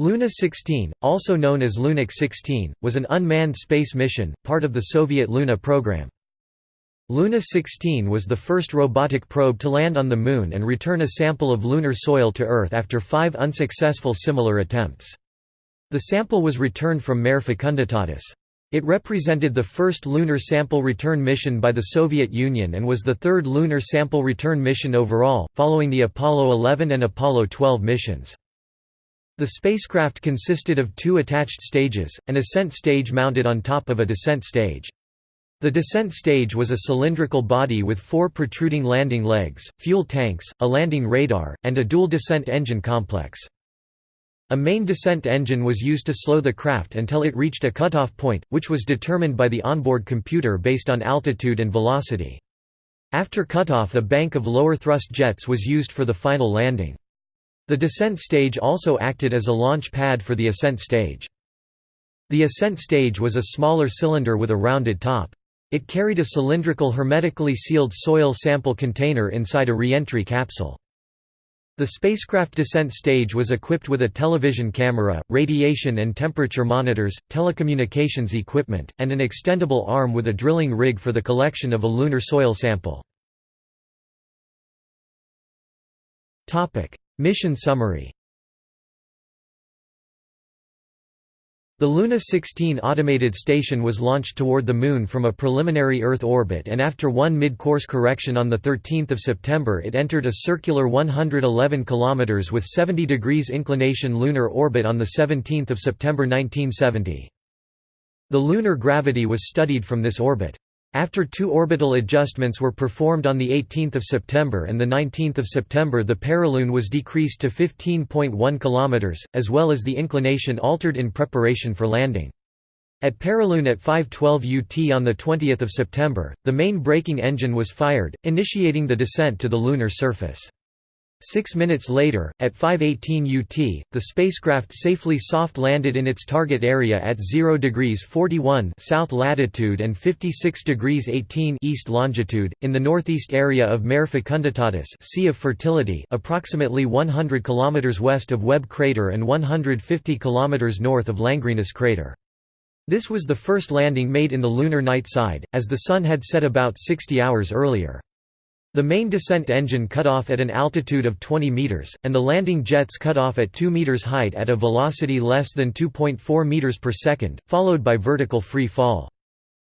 Luna 16, also known as Lunik 16, was an unmanned space mission, part of the Soviet Luna program. Luna 16 was the first robotic probe to land on the Moon and return a sample of lunar soil to Earth after five unsuccessful similar attempts. The sample was returned from Mare Fecunditatis. It represented the first lunar sample return mission by the Soviet Union and was the third lunar sample return mission overall, following the Apollo 11 and Apollo 12 missions. The spacecraft consisted of two attached stages, an ascent stage mounted on top of a descent stage. The descent stage was a cylindrical body with four protruding landing legs, fuel tanks, a landing radar, and a dual descent engine complex. A main descent engine was used to slow the craft until it reached a cutoff point, which was determined by the onboard computer based on altitude and velocity. After cutoff a bank of lower thrust jets was used for the final landing. The descent stage also acted as a launch pad for the ascent stage. The ascent stage was a smaller cylinder with a rounded top. It carried a cylindrical hermetically sealed soil sample container inside a re-entry capsule. The spacecraft descent stage was equipped with a television camera, radiation and temperature monitors, telecommunications equipment, and an extendable arm with a drilling rig for the collection of a lunar soil sample. Mission summary The Luna 16 automated station was launched toward the Moon from a preliminary Earth orbit and after one mid-course correction on 13 September it entered a circular 111 km with 70 degrees inclination lunar orbit on 17 September 1970. The lunar gravity was studied from this orbit. After two orbital adjustments were performed on 18 September and 19 September the perilune was decreased to 15.1 km, as well as the inclination altered in preparation for landing. At perilune at 5.12 UT on 20 September, the main braking engine was fired, initiating the descent to the lunar surface. Six minutes later, at 5.18 UT, the spacecraft safely soft-landed in its target area at 0 degrees 41 south latitude and 56 degrees 18 east longitude, in the northeast area of Mare Fecunditatis sea of Fertility approximately 100 km west of Webb crater and 150 km north of Langrenus crater. This was the first landing made in the lunar night side, as the Sun had set about 60 hours earlier. The main descent engine cut off at an altitude of 20 meters, and the landing jets cut off at 2 meters height at a velocity less than 2.4 meters per second, followed by vertical free fall.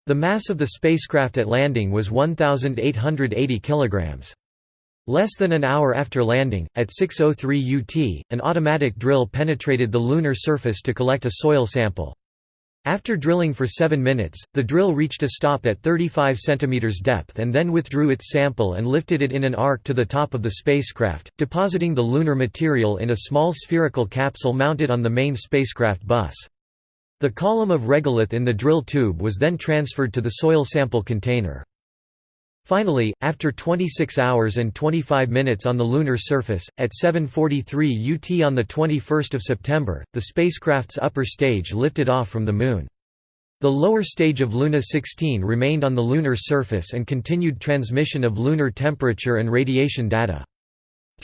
The mass of the spacecraft at landing was 1,880 kilograms. Less than an hour after landing, at 6.03 UT, an automatic drill penetrated the lunar surface to collect a soil sample. After drilling for 7 minutes, the drill reached a stop at 35 cm depth and then withdrew its sample and lifted it in an arc to the top of the spacecraft, depositing the lunar material in a small spherical capsule mounted on the main spacecraft bus. The column of regolith in the drill tube was then transferred to the soil sample container. Finally, after 26 hours and 25 minutes on the lunar surface, at 7.43 UT on 21 September, the spacecraft's upper stage lifted off from the Moon. The lower stage of Luna 16 remained on the lunar surface and continued transmission of lunar temperature and radiation data.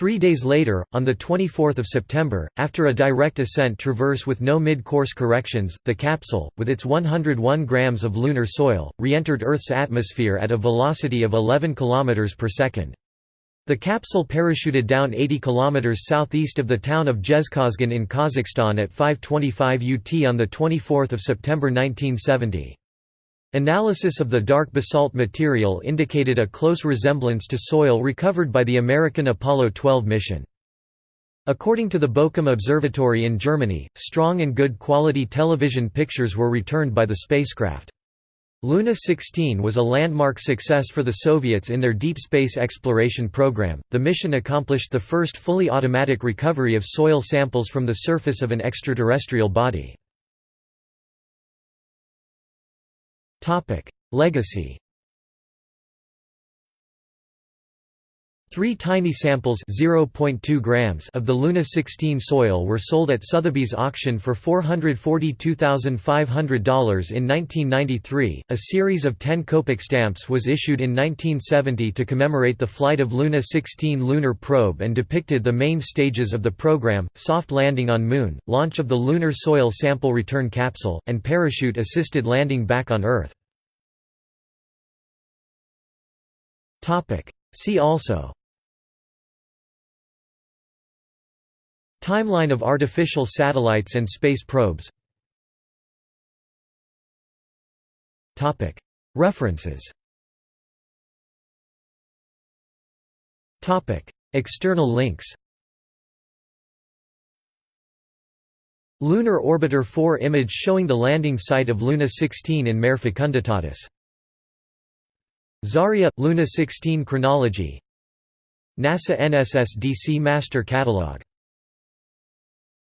Three days later, on 24 September, after a direct ascent traverse with no mid-course corrections, the capsule, with its 101 grams of lunar soil, re-entered Earth's atmosphere at a velocity of 11 km per second. The capsule parachuted down 80 km southeast of the town of Jezkazgan in Kazakhstan at 5.25 UT on 24 September 1970. Analysis of the dark basalt material indicated a close resemblance to soil recovered by the American Apollo 12 mission. According to the Bochum Observatory in Germany, strong and good quality television pictures were returned by the spacecraft. Luna 16 was a landmark success for the Soviets in their deep space exploration program. The mission accomplished the first fully automatic recovery of soil samples from the surface of an extraterrestrial body. Legacy Three tiny samples (0.2 grams) of the Luna 16 soil were sold at Sotheby's auction for $442,500 in 1993. A series of 10 Kopek stamps was issued in 1970 to commemorate the flight of Luna 16 lunar probe and depicted the main stages of the program: soft landing on Moon, launch of the lunar soil sample return capsule, and parachute-assisted landing back on Earth. Topic: See also. Timeline of artificial satellites and space probes. References. External links. Lunar Orbiter 4 image showing the landing site of Luna 16 in Mare Fecunditatis. Zarya – Luna 16 chronology. NASA NSSDC Master Catalog